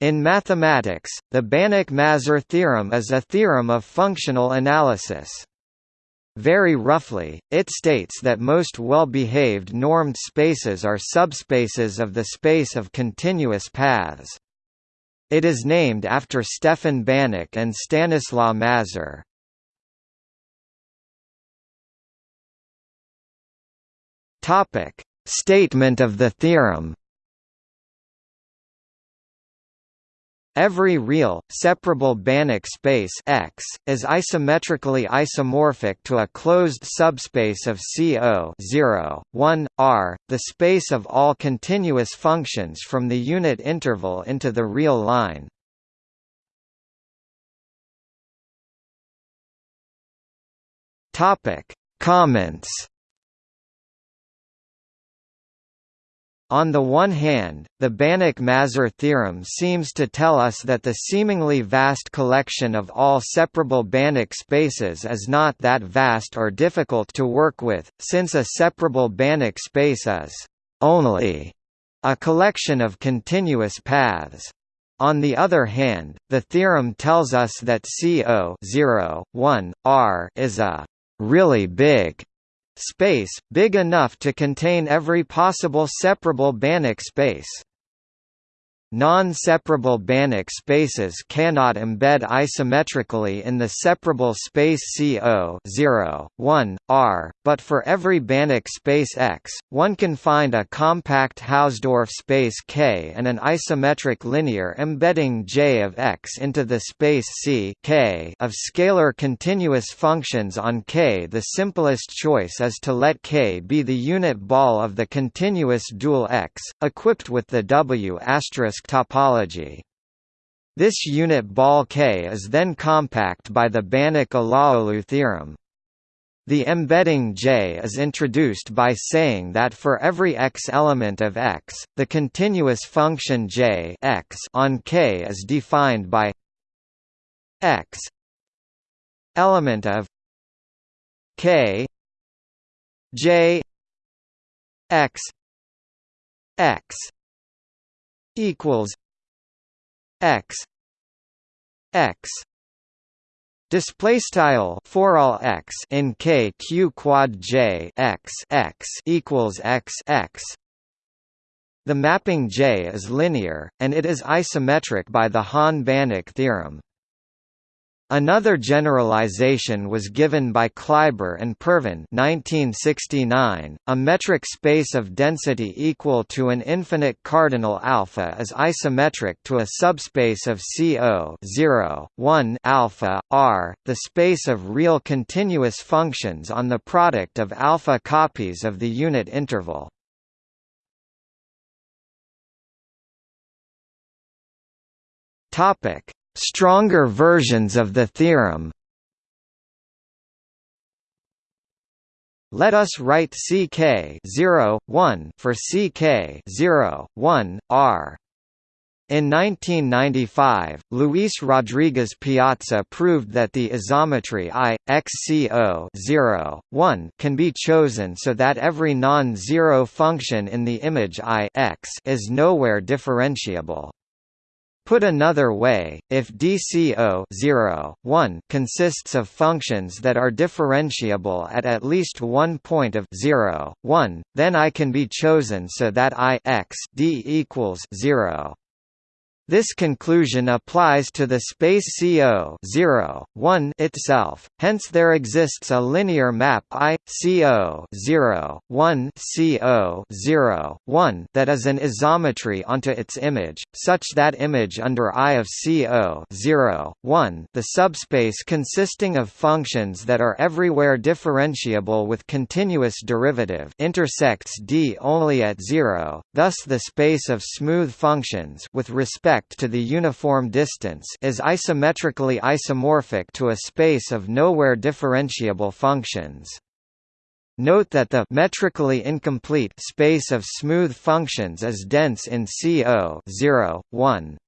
In mathematics, the Banach–Mazur theorem is a theorem of functional analysis. Very roughly, it states that most well-behaved normed spaces are subspaces of the space of continuous paths. It is named after Stefan Banach and Stanislaw Mazur. Statement of the theorem. Every real, separable Banach space X, is isometrically isomorphic to a closed subspace of CO 0, 1, R, the space of all continuous functions from the unit interval into the real line. Comments On the one hand, the Banach–Mazur theorem seems to tell us that the seemingly vast collection of all separable Banach spaces is not that vast or difficult to work with, since a separable Banach space is «only» a collection of continuous paths. On the other hand, the theorem tells us that CO 0, 1, R is a «really big» space, big enough to contain every possible separable Banach space. Non-separable Banach spaces cannot embed isometrically in the separable space CO 0, 1, R, but for every Banach space X, one can find a compact Hausdorff space K and an isometric linear embedding J of X into the space C K of scalar continuous functions on K. The simplest choice is to let K be the unit ball of the continuous dual X, equipped with the W asterisk topology. This unit ball K is then compact by the Banach–Alaoglu theorem. The embedding J is introduced by saying that for every x element of X, the continuous function J x on K is defined by x element of K J x x equals x x Display style for all x in k q quad j x x equals x x. The mapping J is linear, and it is isometric by the Hahn-Banach theorem. Another generalization was given by Kleiber and Pervin 1969. A metric space of density equal to an infinite cardinal alpha is isometric to a subspace of CO 0, 1 alpha R, the space of real continuous functions on the product of alpha copies of the unit interval. Topic Stronger versions of the theorem Let us write CK 0, 1 for CK 0, 1, R. In 1995, Luis Rodriguez Piazza proved that the isometry I, XCO 0, 1 can be chosen so that every non-zero function in the image I X is nowhere differentiable. Put another way, if DCO 0, 1 consists of functions that are differentiable at at least one point of 0, 1, then I can be chosen so that I x d equals 0. This conclusion applies to the space CO 0, 1 itself, hence there exists a linear map I, CO 0, 1 CO 0, 1 that is an isometry onto its image, such that image under I of CO 0, 1 the subspace consisting of functions that are everywhere differentiable with continuous derivative intersects D only at 0, thus the space of smooth functions with respect respect to the uniform distance is isometrically isomorphic to a space of nowhere differentiable functions. Note that the metrically incomplete space of smooth functions is dense in CO 0, 1.